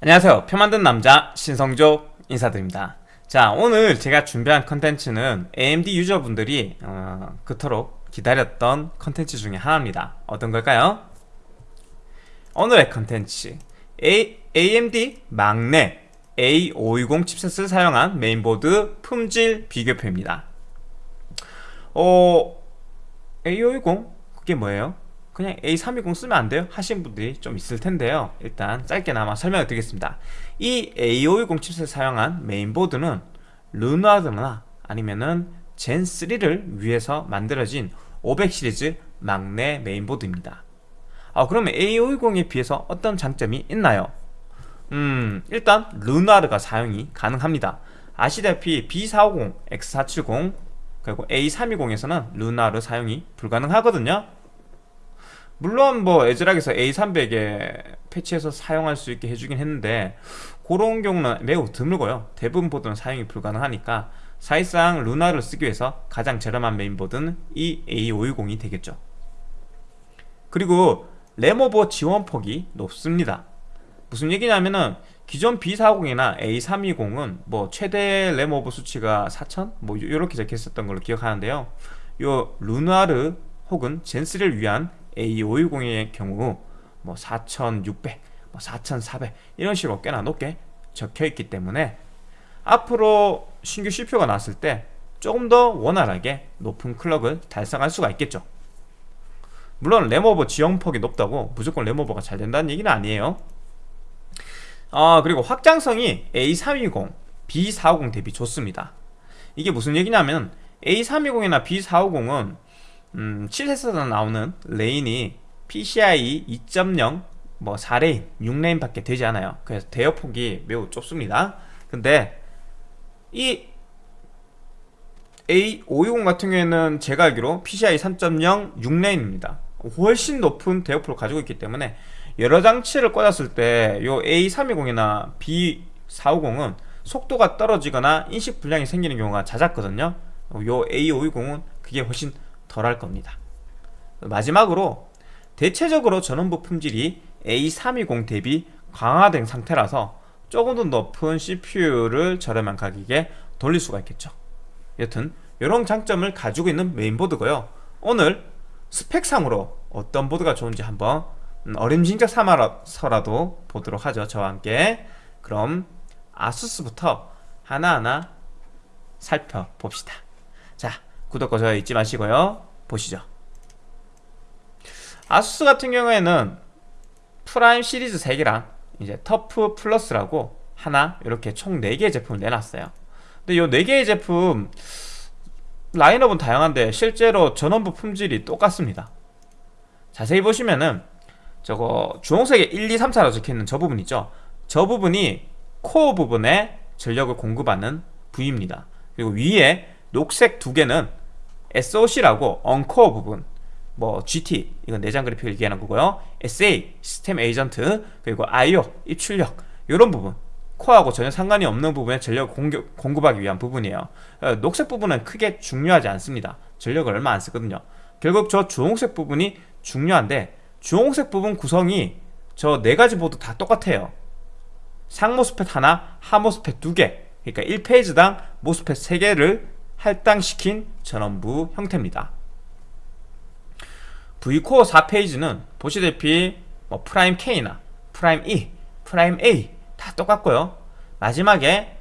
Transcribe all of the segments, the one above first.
안녕하세요 표 만드는 남자 신성조 인사드립니다 자 오늘 제가 준비한 컨텐츠는 AMD 유저분들이 어, 그토록 기다렸던 컨텐츠 중에 하나입니다 어떤 걸까요? 오늘의 컨텐츠 AMD 막내 A520 칩셋을 사용한 메인보드 품질 비교표입니다 어... A520? 그게 뭐예요? 그냥 A320 쓰면 안 돼요? 하신 분들이 좀 있을 텐데요. 일단 짧게나마 설명을 드리겠습니다. 이 A520 칩셋을 사용한 메인보드는 르나드나 아니면은 젠3를 위해서 만들어진 500 시리즈 막내 메인보드입니다. 아, 그러면 A520에 비해서 어떤 장점이 있나요? 음 일단 르나르가 사용이 가능합니다. 아시다시피 B450, X470 그리고 A320에서는 Renoir 사용이 불가능하거든요 물론 뭐 ASRock에서 A300에 패치해서 사용할 수 있게 해주긴 했는데 그런 경우는 매우 드물고요. 대부분 보드는 사용이 불가능하니까 사실상 Renoir를 쓰기 위해서 가장 저렴한 메인보드는 이 A520이 되겠죠. 그리고 램오버 지원 폭이 높습니다. 무슨 얘기냐면은 기존 B450이나 A320은 뭐 최대 램오버 수치가 4000? 뭐 이렇게 적혀 있었던 걸로 기억하는데요. 요 루나르 혹은 젠3를 위한 A510의 경우 뭐 4600, 뭐 4400 이런 식으로 꽤나 높게 적혀 있기 때문에 앞으로 신규 CPU가 나왔을 때 조금 더 원활하게 높은 클럭을 달성할 수가 있겠죠. 물론 램오버 지원폭이 높다고 무조건 램오버가 잘 된다는 얘기는 아니에요. 아 그리고 확장성이 A320, B450 대비 좋습니다. 이게 무슨 얘기냐면 A320이나 B450은 음, 칩셋에서 나오는 lane이 PCI 2.0 뭐 4 lane, 6 lane 밖에 되지 않아요. 그래서 대역폭이 매우 좁습니다. 근데 이 A520 같은 경우에는 제가 알기로 PCI 3.0 6 lane입니다. 훨씬 높은 대역폭을 가지고 있기 때문에 여러 장치를 꽂았을 때요 A320이나 B450은 속도가 떨어지거나 인식 불량이 생기는 경우가 잦았거든요. 요 A520은 그게 훨씬 덜할 겁니다. 마지막으로 대체적으로 전원부 품질이 A320 대비 강화된 상태라서 조금 더 높은 CPU를 저렴한 가격에 돌릴 수가 있겠죠. 여튼 이런 장점을 가지고 있는 메인보드고요. 오늘 스펙상으로 어떤 보드가 좋은지 한번 어림짐작 삼아서라도 보도록 하죠 저와 함께. 그럼 ASUS부터 하나하나 살펴봅시다. 자 구독과 좋아요 잊지 마시고요. 보시죠. ASUS 같은 경우에는 Prime 시리즈 3개랑 이제 TUF Plus라고 하나 이렇게 총 4개의 제품을 내놨어요. 근데 이 4개의 제품 라인업은 다양한데 실제로 전원부 품질이 똑같습니다. 자세히 보시면은 저거 주홍색에 1, 2, 3, 4라고 적혀있는 저 부분 있죠. 저 부분이 코어 부분에 전력을 공급하는 부위입니다. 그리고 위에 녹색 두 개는 SOC라고 언코어 부분 뭐 GT 이건 내장 그래픽을 얘기하는 거고요. SA 시스템 에이전트 그리고 IO 입출력 이런 부분 코어하고 전혀 상관이 없는 부분에 전력을 공급, 공급하기 위한 부분이에요. 어, 녹색 부분은 크게 중요하지 않습니다. 전력을 얼마 안 쓰거든요. 결국 저 주홍색 부분이 중요한데 주홍색 부분 구성이 저 네 가지 보드 다 똑같아요. 상 MOSFET 하나, 하 MOSFET 두 개 그러니까 1 phase당 MOSFET 3개를 할당시킨 전원부 형태입니다. Vcore 4 phase는 보시다시피 뭐 Prime K나 Prime E, Prime A 다 똑같고요. 마지막에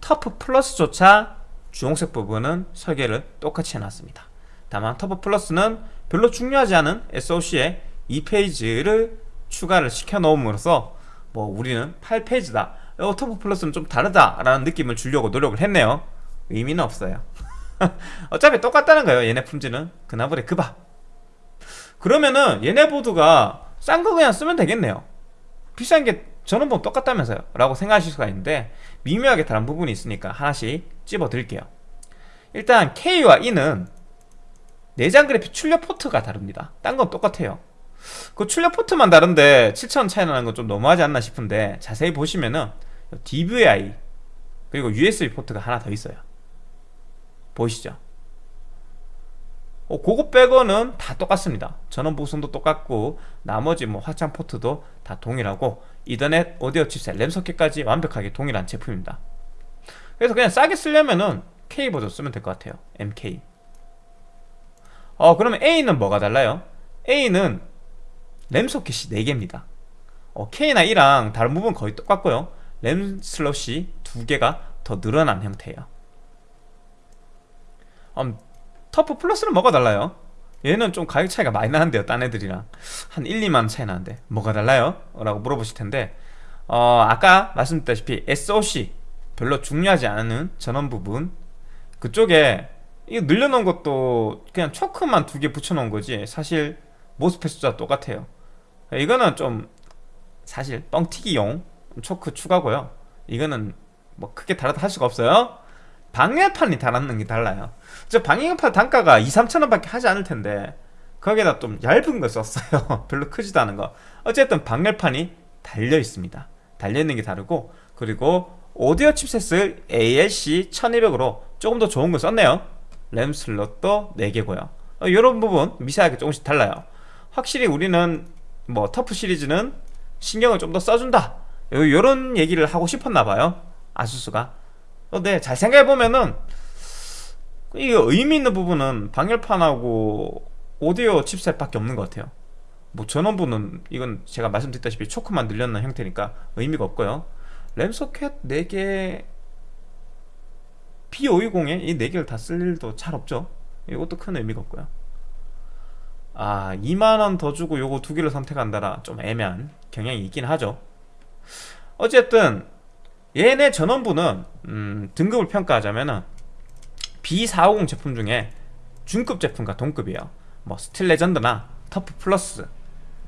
TUF Plus조차 주홍색 부분은 설계를 똑같이 해놨습니다. 다만 터프 플러스는 별로 중요하지 않은 SOC에 2페이지를 추가를 시켜 놓음으로써 뭐 우리는 8페이지다. 어, 터프 플러스는 좀 다르다라는 느낌을 주려고 노력을 했네요 의미는 없어요. 어차피 똑같다는 거예요 얘네 품질은. 그나버리 그바 그러면은 얘네 보드가 싼 거 그냥 쓰면 되겠네요. 비싼 게 저는 뭐 똑같다면서요 라고 생각하실 수가 있는데 미묘하게 다른 부분이 있으니까 하나씩 찝어 드릴게요. 일단 K와 E는 내장 그래픽 출력 포트가 다릅니다. 딴 건 똑같아요. 그 출력 포트만 다른데 7,000원 차이 나는 건 좀 너무하지 않나 싶은데 자세히 보시면은 DVI 그리고 USB 포트가 하나 더 있어요 보이시죠? 어, 그거 빼고는 다 똑같습니다. 전원부 구성도 똑같고 나머지 뭐 확장 포트도 다 동일하고 이더넷 오디오 칩셋 램 소켓까지 완벽하게 동일한 제품입니다. 그래서 그냥 싸게 쓰려면은 K 버전 쓰면 될 것 같아요. MK 어 그러면 A는 뭐가 달라요? A는 램 소켓이 4개입니다. 어, K나 E랑 다른 부분 거의 똑같고요. 램 슬롯이 2개가 더 늘어난 형태예요 음, 터프 플러스는 뭐가 달라요? 얘는 좀 가격 차이가 많이 나는데요 딴 애들이랑. 한 1, 2만원 차이 나는데. 뭐가 달라요? 라고 물어보실 텐데 어, 아까 말씀드렸다시피 SOC 별로 중요하지 않은 전원 부분. 그쪽에 이거 늘려놓은 것도 그냥 초크만 두 개 붙여놓은 거지 사실 모스펫 숫자 똑같아요. 이거는 좀 사실 뻥튀기용 초크 추가고요. 이거는 뭐 크게 다르다 할 수가 없어요 방열판이 달았는 게 달라요. 저 방열판 단가가 2, 3천원 밖에 하지 않을 텐데 거기에다 좀 얇은 거 썼어요. 별로 크지도 않은 거. 어쨌든 방열판이 달려 있습니다. 달려 있는 게 다르고 그리고 오디오 칩셋을 ALC 1200으로 조금 더 좋은 거 썼네요. 램 슬롯도 4개고요. 이런 어, 부분 미세하게 조금씩 달라요. 확실히 우리는 뭐 터프 시리즈는 신경을 좀 더 써준다. 요런 얘기를 하고 싶었나봐요. 아수스가 근데 잘 생각해보면은 이게 의미 있는 부분은 방열판하고 오디오 칩셋밖에 없는 것 같아요. 뭐 전원부는 이건 제가 말씀드렸다시피 초크만 늘렸는 형태니까 의미가 없고요. 램 소켓 4개 B520에 이 4개를 다 쓸 일도 잘 없죠. 이것도 큰 의미가 없고요. 아 2만원 더 주고 요거 두 개를 선택한다라. 좀 애매한 경향이 있긴 하죠. 어쨌든 얘네 전원부는 음, 등급을 평가하자면은 B450 제품 중에 중급 제품과 동급이에요. 뭐 Steel Legend나 TUF Plus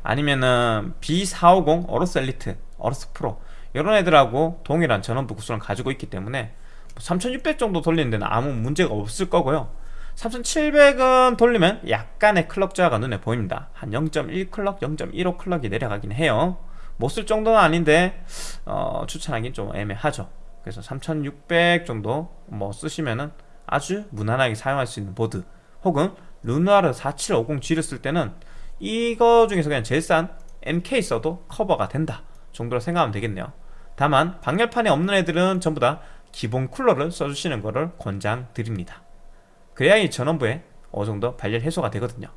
아니면은 B450 AORUS Elite AORUS Pro 이런 애들하고 동일한 전원부 구성을 가지고 있기 때문에 3600 정도 돌리는 데는 아무 문제가 없을 거고요. 3700은 돌리면 약간의 클럭 저하가 눈에 보입니다. 한 0.1 클럭, 0.15 클럭이 내려가긴 해요 못 쓸 정도는 아닌데 어, 추천하긴 좀 애매하죠. 그래서 3600 정도 뭐 쓰시면은 아주 무난하게 사용할 수 있는 보드 혹은 Renoir 4750G를 쓸 때는 이거 중에서 그냥 제일 싼 MK 써도 커버가 된다 정도로 생각하면 되겠네요. 다만 방열판이 없는 애들은 전부 다 기본 쿨러를 써주시는 것을 권장드립니다. 그래야 이 전원부에 어느 정도 발열 해소가 되거든요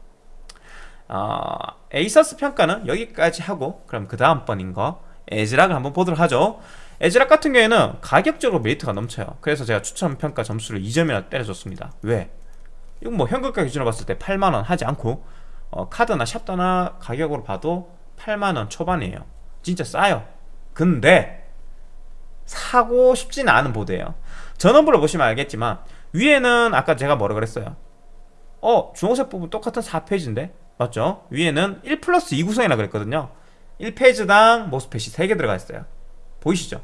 어, ASUS 평가는 여기까지 하고 그럼 그 다음번인 거 에즈락을 한번 보도록 하죠. 에즈락 같은 경우에는 가격적으로 메리트가 넘쳐요. 그래서 제가 추천 평가 점수를 2점이나 때려줬습니다. 왜? 이건 뭐 현금가 기준으로 봤을 때 8만원 하지 않고 어, 카드나 샵다나 가격으로 봐도 8만원 초반이에요. 진짜 싸요. 근데 사고 싶지는 않은 보드예요. 전원부를 보시면 알겠지만 위에는 아까 제가 뭐라 그랬어요? 어 주홍색 부분 똑같은 4페이지인데 맞죠? 위에는 1 플러스 2 구성이라 그랬거든요. 1페이지당 모스펫이 3개 들어가 있어요. 보이시죠?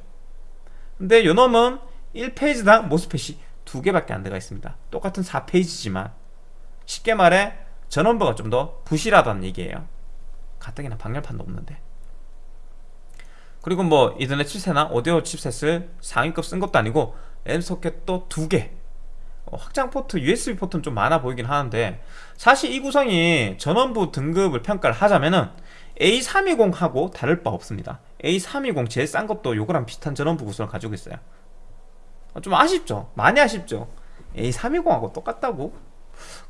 근데 요놈은 1페이지당 모스펫이 2개밖에 안 들어가 있습니다. 똑같은 4페이지지만 쉽게 말해 전원부가 좀 더 부실하다는 얘기예요. 가뜩이나 방열판도 없는데. 그리고 뭐 이더넷 칩셋이나 오디오 칩셋을 상위급 쓴 것도 아니고 M 소켓도 두개. 어, 확장 포트, USB 포트는 좀 많아 보이긴 하는데 사실 이 구성이 전원부 등급을 평가를 하자면은 A320하고 다를 바 없습니다 A320 제일 싼 것도 요거랑 비슷한 전원부 구성을 가지고 있어요 어, 좀 아쉽죠? 많이 아쉽죠? A320하고 똑같다고?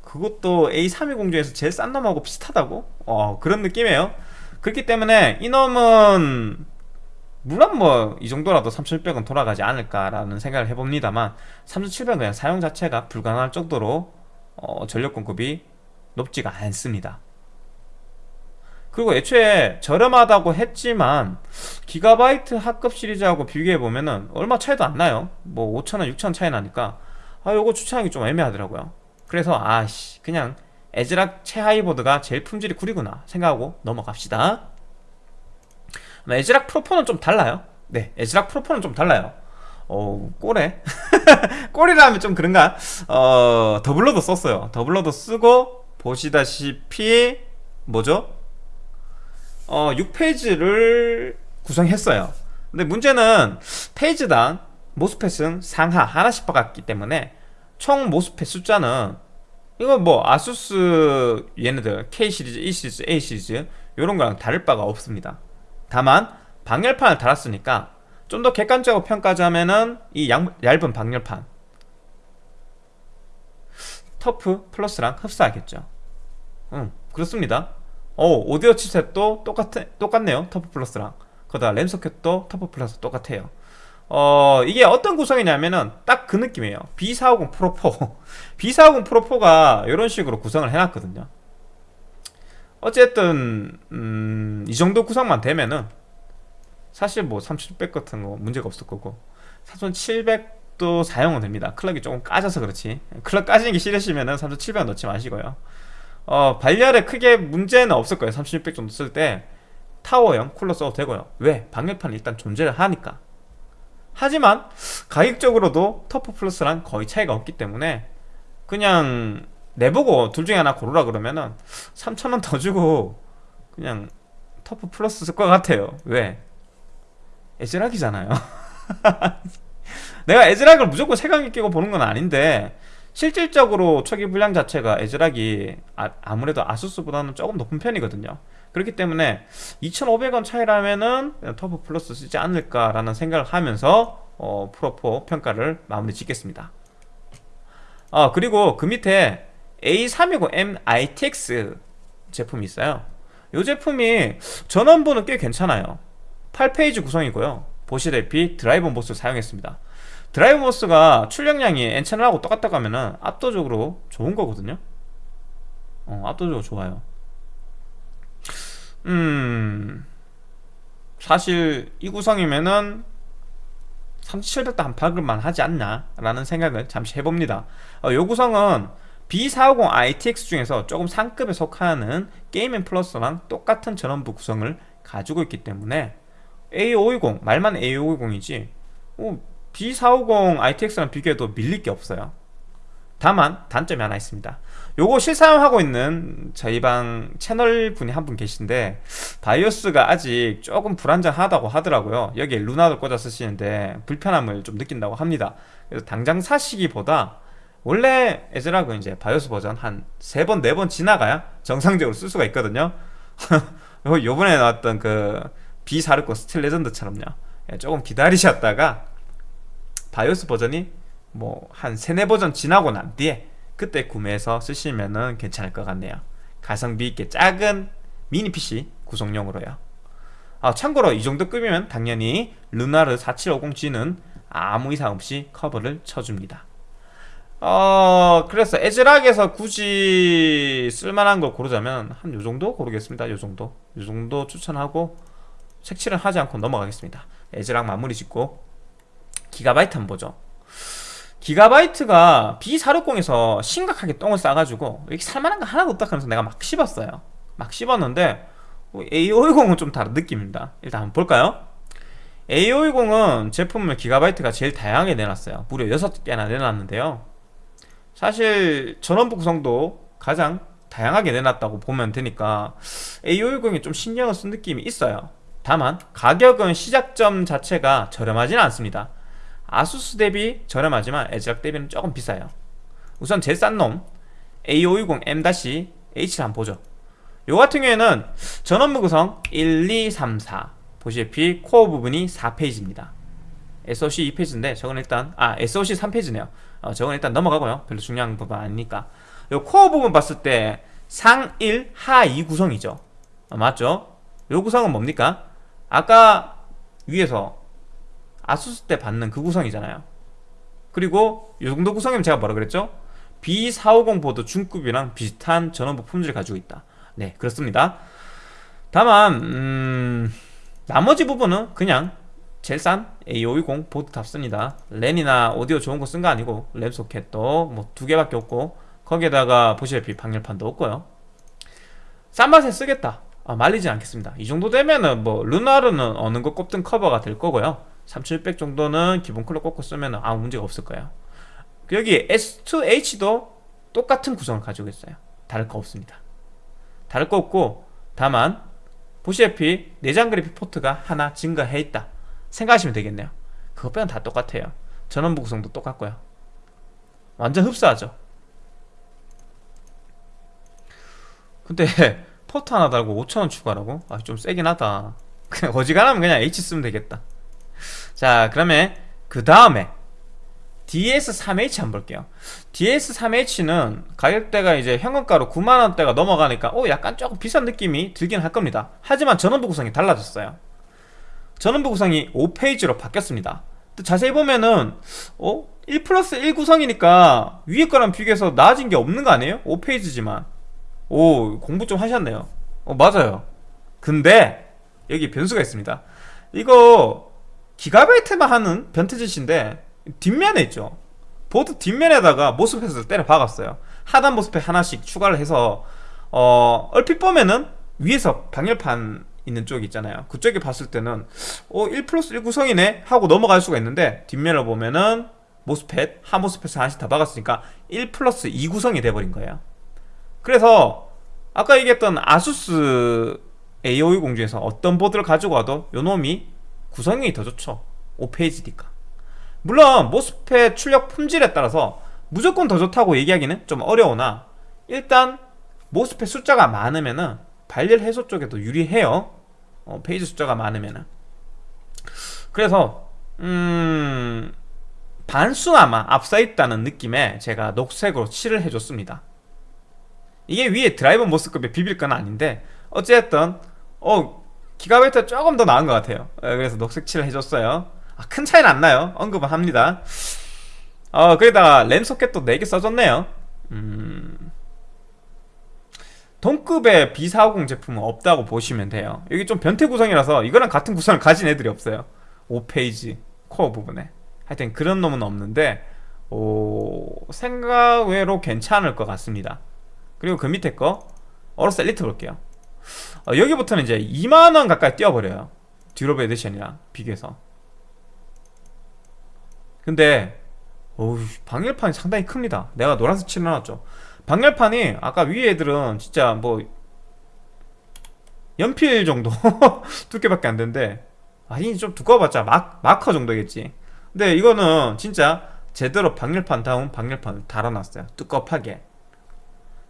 그것도 A320 중에서 제일 싼 놈하고 비슷하다고? 어 그런 느낌이에요 그렇기 때문에 이놈은 물론 뭐 이 정도라도 3600은 돌아가지 않을까라는 생각을 해봅니다만 3700은 그냥 사용 자체가 불가능할 정도로 어, 전력 공급이 높지가 않습니다. 그리고 애초에 저렴하다고 했지만 기가바이트 합급 시리즈하고 비교해보면 은 얼마 차이도 안 나요. 뭐 5천원 6천원 차이 나니까. 아 요거 추천하기 좀 애매하더라고요. 그래서 아씨 그냥 에즈락 최하이보드가 제일 품질이 구리구나 생각하고 넘어갑시다 에즈락 프로포는 좀 달라요. 네 ASRock Pro4는 좀 달라요. 어 꼴에 꼴이라 하면 좀 그런가? 어 doubler도 썼어요. doubler도 쓰고 보시다시피 뭐죠? 어 6 phase를 구성했어요. 근데 문제는 phase당 MOSFET은 상하 하나씩 박았기 때문에 총 MOSFET 숫자는 이건 뭐 ASUS 얘네들 K 시리즈, E 시리즈, A 시리즈 이런 거랑 다를 바가 없습니다. 다만 방열판을 달았으니까 좀 더 객관적으로 평가하자면은 이 양, 얇은 방열판 TUF Plus랑 흡사하겠죠. 음, 그렇습니다. 오, 오디오 칩셋도 똑같, 똑같네요. TUF Plus랑. 거기다 램 소켓도 TUF Plus 똑같아요. 어, 이게 어떤 구성이냐면은 딱 그 느낌이에요. B450 Pro4. B450 Pro4가 이런 식으로 구성을 해놨거든요. 어쨌든, 음, 이 정도 구성만 되면은 사실 뭐3700 같은 거 문제가 없을 거고 3700도 사용은 됩니다. 클럭이 조금 까져서 그렇지. 클럭 까지는 게 싫으시면은 3700 넣지 마시고요. 어, 발열에 크게 문제는 없을 거예요. 3600 정도 쓸 때 타워형 쿨러 써도 되고요. 왜? 방열판이 일단 존재를 하니까. 하지만 가격적으로도 터프 플러스랑 거의 차이가 없기 때문에 그냥 내보고 둘 중에 하나 고르라 그러면은 3,000원 더 주고 그냥 TUF Plus 쓸 것 같아요. 왜? ASRock이잖아요. 내가 ASRock을 무조건 색안경 끼고 보는 건 아닌데 실질적으로 초기 불량 자체가 ASRock이 아, 무래도 ASUS보다는 조금 높은 편이거든요. 그렇기 때문에 2,500원 차이라면은 TUF Plus 쓰지 않을까라는 생각을 하면서 어, Pro4 평가를 마무리 짓겠습니다. 어, 그리고 그 밑에 A520M ITX 제품이 있어요. 이 제품이 전원부는 꽤 괜찮아요. 8 phase 구성이고요. 보시다시피 driver MOS 사용했습니다. drive MOS가 출력량이 N채널하고 똑같다고 하면은 압도적으로 좋은 거거든요 어, 압도적으로 좋아요 음 사실 이 구성이면은 3700도 한 박을만 하지 않나 라는 생각을 잠시 해봅니다 어, 이 구성은 B450 ITX 중에서 조금 상급에 속하는 게이밍 플러스랑 똑같은 전원부 구성을 가지고 있기 때문에 A520 말만 A520이지 어, B450 ITX랑 비교해도 밀릴 게 없어요. 다만 단점이 하나 있습니다. 요거 실사용하고 있는 저희 방 채널 분이 한 분 계신데 바이오스가 아직 조금 불안정하다고 하더라고요. 여기에 Renoir도 꽂아 쓰시는데 불편함을 좀 느낀다고 합니다. 그래서 당장 사시기보다 원래 ASRock은 이제 바이오스 버전 한 세 번, 네 번 지나가야 정상적으로 쓸 수가 있거든요. 요번에 나왔던 그 B460 Steel Legend처럼요. 예, 조금 기다리셨다가 바이오스 버전이 뭐 한 세네 버전 지나고 난 뒤에 그때 구매해서 쓰시면은 괜찮을 것 같네요. 가성비 있게 작은 미니 PC 구성용으로요. 아, 참고로 이 정도 급이면 당연히 루나르 4750G는 아무 이상 없이 커버를 쳐줍니다 어 그래서 에즈락에서 굳이 쓸만한 걸 고르자면 한 요정도 고르겠습니다. 요정도. 요정도 추천하고 색칠은 하지 않고 넘어가겠습니다. 에즈락 마무리 짓고 기가바이트 한번 보죠. 기가바이트가 B460에서 심각하게 똥을 싸가지고 이렇게 살만한 거 하나도 없다 하면서 내가 막 씹었어요. 막 씹었는데 A520은 좀 다른 느낌입니다. 일단 한번 볼까요? A520은 제품을 기가바이트가 제일 다양하게 내놨어요. 무려 6개나 내놨는데요 사실 전원부 구성도 가장 다양하게 내놨다고 보면 되니까 A510이 좀 신경을 쓴 느낌이 있어요. 다만 가격은 시작점 자체가 저렴하지는 않습니다. 아수스 대비 저렴하지만 에즈락 대비는 조금 비싸요. 우선 제일 싼 놈 A520M-H를 한번 보죠. 요 같은 경우에는 전원부 구성 1, 2, 3, 4 보시다시피 코어 부분이 4페이지입니다. SOC 2페이지인데 저건 일단 아 SOC 3페이지네요 어, 저건 일단 넘어가고요 별로 중요한 부분 아니니까 요 코어 부분 봤을 때상 1, 하2 구성이죠 어, 맞죠? 요 구성은 뭡니까? 아까 위에서 아수스 때 받는 그 구성이잖아요 그리고 이 정도 구성이면 제가 뭐라 그랬죠? B450 보드 중급이랑 비슷한 전원부 품질을 가지고 있다 네 그렇습니다 다만 음, 나머지 부분은 그냥 제일 싼 A520 보드 답습니다. 랜이나 오디오 좋은 거 쓴 거 아니고 램 소켓도 뭐 두 개밖에 없고 거기에다가 보시다시피 방열판도 없고요. 싼 맛에 쓰겠다. 아, 말리지 않겠습니다. 이 정도 되면은 뭐 르누아르는 어느 거 꼽든 커버가 될 거고요. 3700 정도는 기본 쿨러 꽂고 쓰면 아무 문제가 없을 거예요. 여기 S2H도 똑같은 구성을 가지고 있어요. 다를 거 없습니다. 다를 거 없고 다만 보시다시피 내장 그래픽 포트가 하나 증가해 있다 생각하시면 되겠네요. 그것 빼면 다 똑같아요. 전원부 구성도 똑같고요. 완전 흡사하죠. 근데 포트 하나 달고 5천원 추가라고? 아 좀 세긴 하다. 그냥 어지간하면 그냥 H 쓰면 되겠다. 자 그러면 그 다음에 DS3H 한번 볼게요. DS3H는 가격대가 이제 현금가로 9만원대가 넘어가니까 오 약간 조금 비싼 느낌이 들긴 할 겁니다. 하지만 전원부 구성이 달라졌어요 전원부 구성이 5페이지로 바뀌었습니다. 또 자세히 보면은 어? 1 플러스 1 구성이니까 위에 거랑 비교해서 나아진 게 없는 거 아니에요? 5페이지지만. 오 공부 좀 하셨네요. 어 맞아요. 근데 여기 변수가 있습니다. 이거 기가바이트만 하는 변태짓인데 뒷면에 있죠. 보드 뒷면에다가 모스펫을 때려 박았어요. 하단 모스펫 하나씩 추가를 해서 어 얼핏 보면은 위에서 방열판 있는 쪽이 있잖아요. 그쪽에 봤을 때는 어 1 플러스 1 구성이네? 하고 넘어갈 수가 있는데 뒷면을 보면은 모스펫 하 모스펫을 하나씩 다 박았으니까 1 플러스 2 구성이 돼버린 거예요. 그래서 아까 얘기했던 아수스 A520 중에서 어떤 보드를 가지고 와도 요놈이 구성이 더 좋죠. 5 phase니까. 물론 MOSFET 출력 품질에 따라서 무조건 더 좋다고 얘기하기는 좀 어려우나 일단 MOSFET 숫자가 많으면은 발열 해소 쪽에도 유리해요. 어, phase 숫자가 많으면은. 그래서 음 반수나마 앞서 있다는 느낌에 제가 녹색으로 칠을 해줬습니다. 이게 위에 드라이버 모스급에 비빌 건 아닌데 어쨌든 어 기가바이트 조금 더 나은 것 같아요. 어, 그래서 녹색 칠을 해줬어요. 아, 큰 차이는 안 나요. 언급은 합니다. 어 거기다가 램 소켓도 4개 써줬네요. 음... 동급의 B450 제품은 없다고 보시면 돼요. 여기 좀 변태 구성이라서 이거랑 같은 구성을 가진 애들이 없어요. 5페이지 코어 부분에. 하여튼 그런 놈은 없는데 오, 생각 외로 괜찮을 것 같습니다. 그리고 그 밑에 거 어로스 엘리트 볼게요. 어, 여기부터는 이제 2만원 가까이 뛰어버려요. durable edition이랑 비교해서. 근데 어우 방열판이 상당히 큽니다. 내가 노란색 칠해놨죠 방열판이 아까 위에 애들은 진짜 뭐 연필 정도 두께밖에 안 되는데 아니 좀 두꺼워봤자 마, 마커 정도겠지. 근데 이거는 진짜 제대로 방열판 다운 방열판을 달아놨어요. 두껍하게.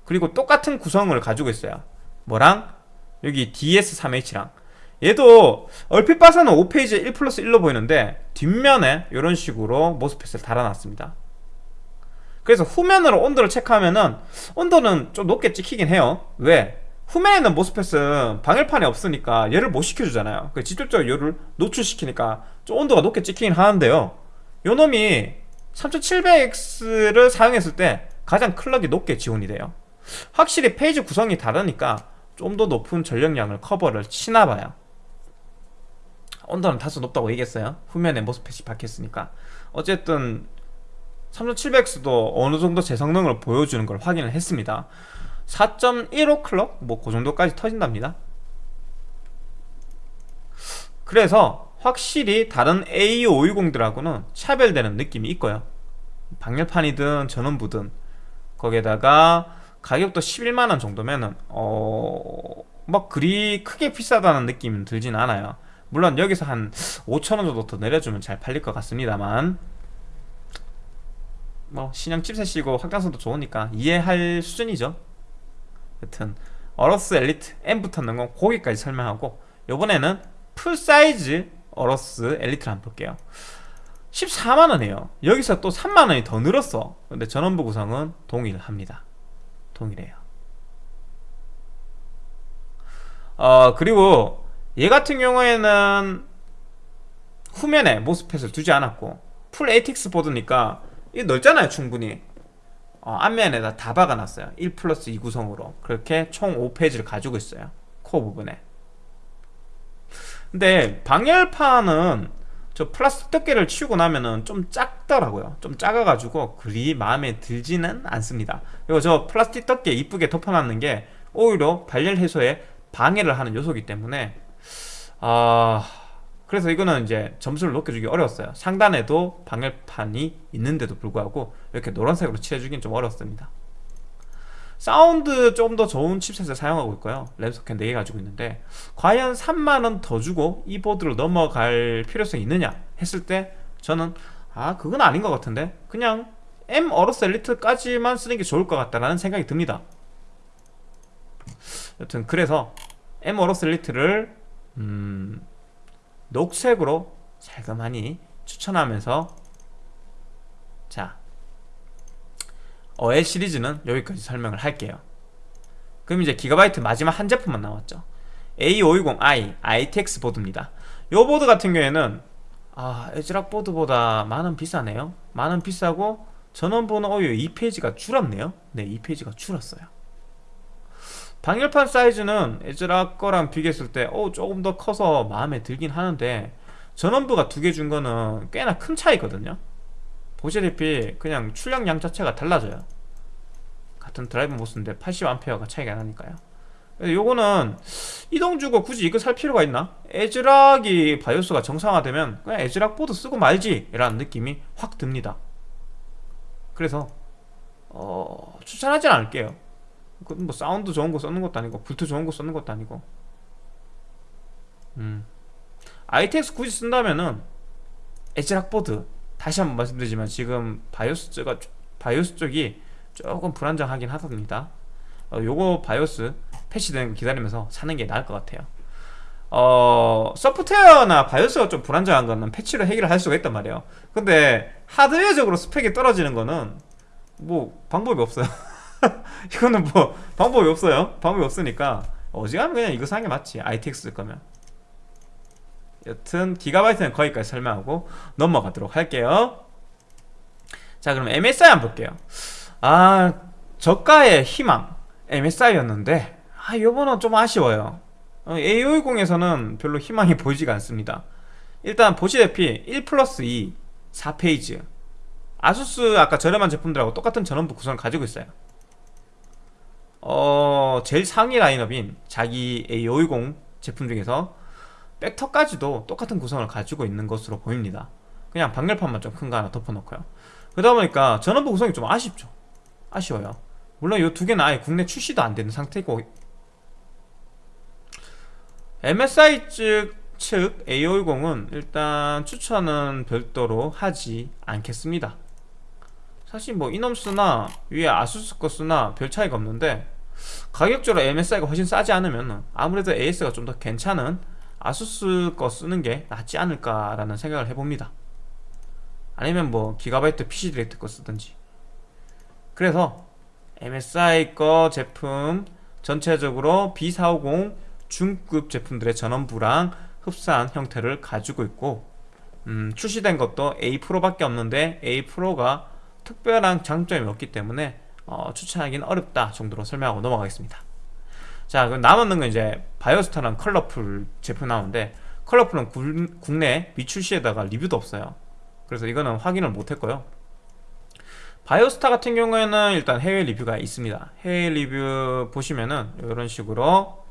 그리고 똑같은 구성을 가지고 있어요. 뭐랑? 여기 DS3H랑. 얘도 얼핏 봐서는 5페이지에 1 플러스 1로 보이는데 뒷면에 이런 식으로 모스펫을 달아놨습니다 그래서 후면으로 온도를 체크하면은 온도는 좀 높게 찍히긴 해요. 왜? 후면에 있는 MOSFET은 방열판이 없으니까 얘를 못 식혀주잖아요. 그 직접적으로 얘를 노출시키니까 좀 온도가 높게 찍히긴 하는데요. 요 놈이 3700X를 사용했을 때 가장 clock이 높게 지원이 돼요. 확실히 phase 구성이 다르니까 좀 더 높은 전력량을 커버를 치나봐요. 온도는 다소 높다고 얘기했어요. 후면에 MOSFET이 박혔으니까. 어쨌든 3700X도 어느 정도 제 성능을 보여주는 걸 확인을 했습니다. 4.15 클럭? 뭐 그 정도까지 터진답니다. 그래서 확실히 다른 A520들하고는 차별되는 느낌이 있고요. 방열판이든 전원부든 거기에다가 가격도 11만원 정도면은 어뭐 그리 크게 비싸다는 느낌은 들진 않아요. 물론 여기서 한 5천원 정도 더 내려주면 잘 팔릴 것 같습니다만 뭐 신형 chipset이고 확장성도 좋으니까 이해할 수준이죠. 여튼 어러스 엘리트 M 붙었는 건 거기까지 설명하고 요번에는 full size 어러스 엘리트를 한번 볼게요. 14만원이에요. 여기서 또 3만원이 더 늘었어. 근데 전원부 구성은 동일합니다. 동일해요. 어 그리고 얘 같은 경우에는 후면에 MOSFET을 두지 않았고 full ATX 보드니까 이게 넓잖아요 충분히. 어, 앞면에다 다 박아놨어요. 1 플러스 2 구성으로. 그렇게 총 5 phase를 가지고 있어요 코어 부분에. 근데 방열판은 저 플라스틱 덮개를 치우고 나면은 좀 작더라고요. 좀 작아가지고 그리 마음에 들지는 않습니다. 그리고 저 플라스틱 덮개 이쁘게 덮어놨는 게 오히려 발열 해소에 방해를 하는 요소이기 때문에 아... 그래서 이거는 이제 점수를 높여주기 어려웠어요. 상단에도 방열판이 있는데도 불구하고 이렇게 노란색으로 칠해주긴 좀 어렵습니다. 사운드 좀 더 좋은 chipset을 사용하고 있고요. 램 소켓 4개 가지고 있는데 과연 3만원 더 주고 이 보드로 넘어갈 필요성이 있느냐 했을 때 저는 아 그건 아닌 것 같은데 그냥 M 어로스 엘리트까지만 쓰는 게 좋을 것 같다는 생각이 듭니다. 여튼 그래서 에머로스 엘리트를 음, 녹색으로 살금하니 추천하면서. 자 어엘 시리즈는 여기까지 설명을 할게요. 그럼 이제 기가바이트 마지막 한 제품만 남았죠. A520i ITX 보드입니다. 이 보드 같은 경우에는 아 에즈락 보드보다 만원 비싸네요. 만원 비싸고 전원번호 어유 2페이지가 줄었네요. 네 2페이지가 줄었어요 방열판 사이즈는 에즈락 거랑 비교했을 때 어, 조금 더 커서 마음에 들긴 하는데 전원부가 두 개 준 거는 꽤나 큰 차이거든요. 보시다시피 그냥 출력량 자체가 달라져요. 같은 driver MOS인데 80A가 차이가 나니까요. 요거는 이 돈 주고 굳이 이거 살 필요가 있나? 에즈락이 바이오스가 정상화되면 그냥 에즈락 보드 쓰고 말지! 라는 느낌이 확 듭니다. 그래서 어, 추천하진 않을게요 뭐 사운드 좋은 거 쓰는 것도 아니고 블투 좋은 거 쓰는 것도 아니고. 음. ITX 굳이 쓴다면은 에즈락 보드 다시 한번 말씀드리지만 지금 바이오스 쪽가 바이오스 쪽이 조금 불안정하긴 하답니다. 어, 요거 바이오스 패치되는 거 기다리면서 사는 게 나을 것 같아요. 어 소프트웨어나 바이오스가 좀 불안정한 거는 패치로 해결할 수가 있단 말이에요. 근데 하드웨어적으로 스펙이 떨어지는 거는 뭐 방법이 없어요 이거는 뭐 방법이 없어요. 방법이 없으니까 어지간하면 그냥 이거 사는 게 맞지. ITX 쓸 거면. 여튼 기가바이트는 거기까지 설명하고 넘어가도록 할게요. 자 그럼 MSI 한번 볼게요. 아 저가의 희망. MSI였는데 아 요번은 좀 아쉬워요. A510에서는 별로 희망이 보이지가 않습니다. 일단 보시다시피 1 플러스 2 4페이지. 아수스 아까 저렴한 제품들하고 똑같은 전원부 구성을 가지고 있어요 어 제일 상위 라인업인 자기 A510 제품 중에서 백터까지도 똑같은 구성을 가지고 있는 것으로 보입니다. 그냥 방열판만 좀 큰 거 하나 덮어놓고요. 그러다 보니까 전원부 구성이 좀 아쉽죠. 아쉬워요. 물론 이 두 개는 아예 국내 출시도 안 되는 상태고. MSI 측, 측 A520은 일단 추천은 별도로 하지 않겠습니다. 사실 뭐 이놈 쓰나 위에 아수스 거 쓰나 별 차이가 없는데 가격적으로 MSI가 훨씬 싸지 않으면 아무래도 AS가 좀 더 괜찮은 아수스 거 쓰는 게 낫지 않을까라는 생각을 해봅니다. 아니면 뭐 기가바이트 PC 디렉트 거 쓰든지. 그래서 MSI 거 제품 전체적으로 B450 중급 제품들의 전원부랑 흡사한 형태를 가지고 있고 음, 출시된 것도 A 프로밖에 없는데 A 프로가 특별한 장점이 없기 때문에 어, 추천하기는 어렵다 정도로 설명하고 넘어가겠습니다. 자 그럼 남았는 건 이제 바이오스타랑 컬러풀 제품 나오는데 컬러풀은 구, 국내 미출시에다가 리뷰도 없어요. 그래서 이거는 확인을 못했고요. 바이오스타 같은 경우에는 일단 해외 리뷰가 있습니다. 해외 리뷰 보시면은 이런 식으로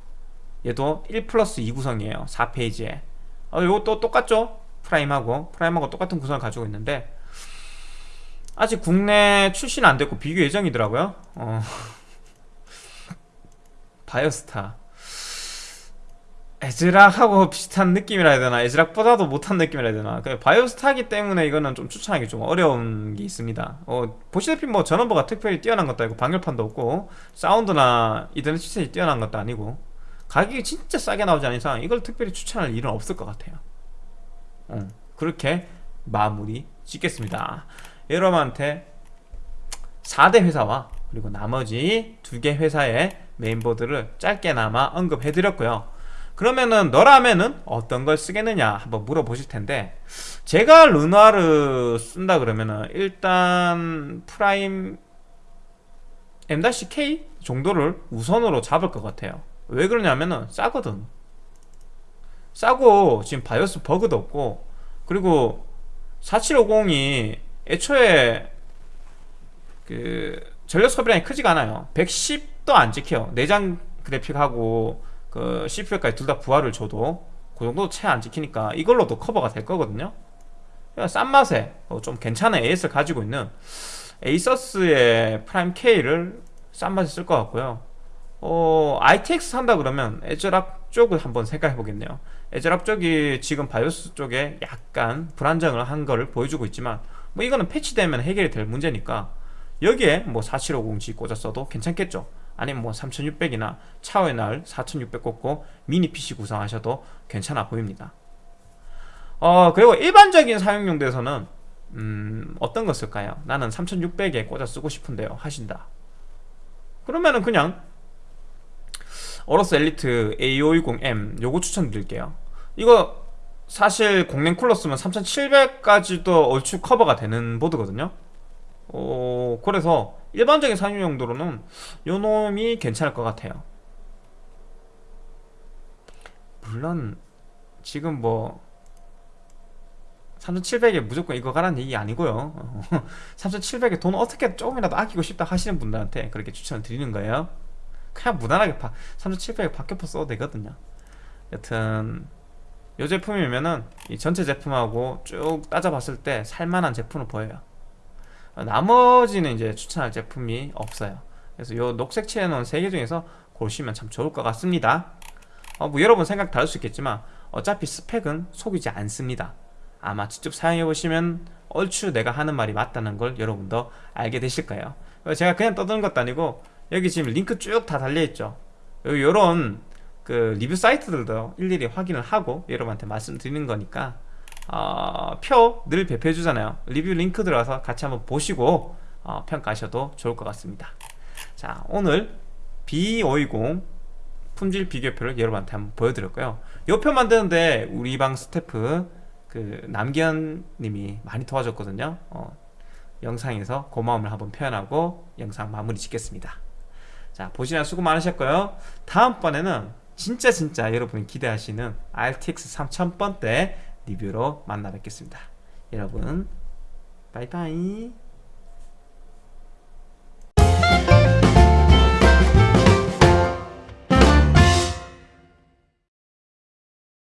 얘도 1 플러스 2 구성이에요. 4 phase예. 어, 이것도 똑같죠? 프라임하고. 프라임하고 똑같은 구성을 가지고 있는데 아직 국내 출시는 안 됐고 비교 예정이더라고요. 어. 바이오스타. 에즈락하고 비슷한 느낌이라 해야 되나? 에즈락보다도 못한 느낌이라 해야 되나? 그 바이오스타기 때문에 이거는 좀 추천하기 좀 어려운 게 있습니다. 어, 보시다시피 뭐 전원부가 특별히 뛰어난 것도 아니고 방열판도 없고 사운드나 이더넷 시스템이 뛰어난 것도 아니고 가격이 진짜 싸게 나오지 않은 이상 이걸 특별히 추천할 일은 없을 것 같아요. 어, 그렇게 마무리 짓겠습니다 여러분한테 4대 회사와 그리고 나머지 두 개 회사의 메인보드를 짧게나마 언급해드렸고요. 그러면은 너라면은 어떤 걸 쓰겠느냐 한번 물어보실 텐데 제가 르누아르 쓴다 그러면은 일단 프라임 M-K 정도를 우선으로 잡을 것 같아요. 왜 그러냐면은 싸거든. 싸고 지금 바이오스 버그도 없고 그리고 4750이 애초에 그 전력 소비량이 크지가 않아요. 110도 안 찍혀요. 내장 그래픽하고 그 CPU까지 둘 다 부하를 줘도 그 정도 채 안 찍히니까 이걸로도 커버가 될 거거든요. 싼 맛에 어, 좀 괜찮은 AS를 가지고 있는 에이서스의 프라임 K를 싼 맛에 쓸 것 같고요. 어, ITX 산다 그러면 에즈락 쪽을 한번 생각해 보겠네요. 에즈락 쪽이 지금 바이오스 쪽에 약간 불안정을 한 거를 보여주고 있지만 뭐 이거는 패치되면 해결이 될 문제니까 여기에 뭐 4750G 꽂았어도 괜찮겠죠? 아니면 뭐 3600이나 차후에 나올 4600 꽂고 미니 PC 구성하셔도 괜찮아 보입니다. 어 그리고 일반적인 사용 용도에서는 음 어떤 거 쓸까요? 나는 3600에 꽂아 쓰고 싶은데요. 하신다. 그러면은 그냥 어로스 엘리트 A520M 요거 추천드릴게요. 이거 사실 공랭 쿨러 쓰면 3700까지도 얼추 커버가 되는 보드거든요. 어, 그래서 일반적인 사용 용도로는 요 놈이 괜찮을 것 같아요. 물론 지금 뭐 3700에 무조건 이거 가라는 얘기 아니고요. 3700에 돈 어떻게 조금이라도 아끼고 싶다 하시는 분들한테 그렇게 추천을 드리는 거예요. 그냥 무난하게 3700에 박격포 써도 되거든요. 여튼 이 제품이면은 이 전체 제품하고 쭉 따져봤을 때 살만한 제품으로 보여요. 나머지는 이제 추천할 제품이 없어요. 그래서 요 녹색 칠해놓은 3개 중에서 고르시면 참 좋을 것 같습니다. 어, 뭐 여러분 생각 다를 수 있겠지만 어차피 스펙은 속이지 않습니다. 아마 직접 사용해보시면 얼추 내가 하는 말이 맞다는 걸 여러분도 알게 되실 거예요. 제가 그냥 떠드는 것도 아니고 여기 지금 링크 쭉 다 달려있죠. 요런 그 리뷰 사이트들도 일일이 확인을 하고 여러분한테 말씀드리는 거니까 어, 표 늘 배포해 주잖아요. 리뷰 링크 들어가서 같이 한번 보시고 어, 평가하셔도 좋을 것 같습니다. 자 오늘 B520 품질 비교표를 여러분한테 한번 보여드렸고요. 이 표 만드는데 우리 방 스태프 그 남기현 님이 많이 도와줬거든요. 어, 영상에서 고마움을 한번 표현하고 영상 마무리 짓겠습니다. 자 보시느라 수고 많으셨고요. 다음번에는 진짜 진짜 여러분이 기대하시는 RTX 3000번대 리뷰로 만나 뵙겠습니다. 여러분 바이바이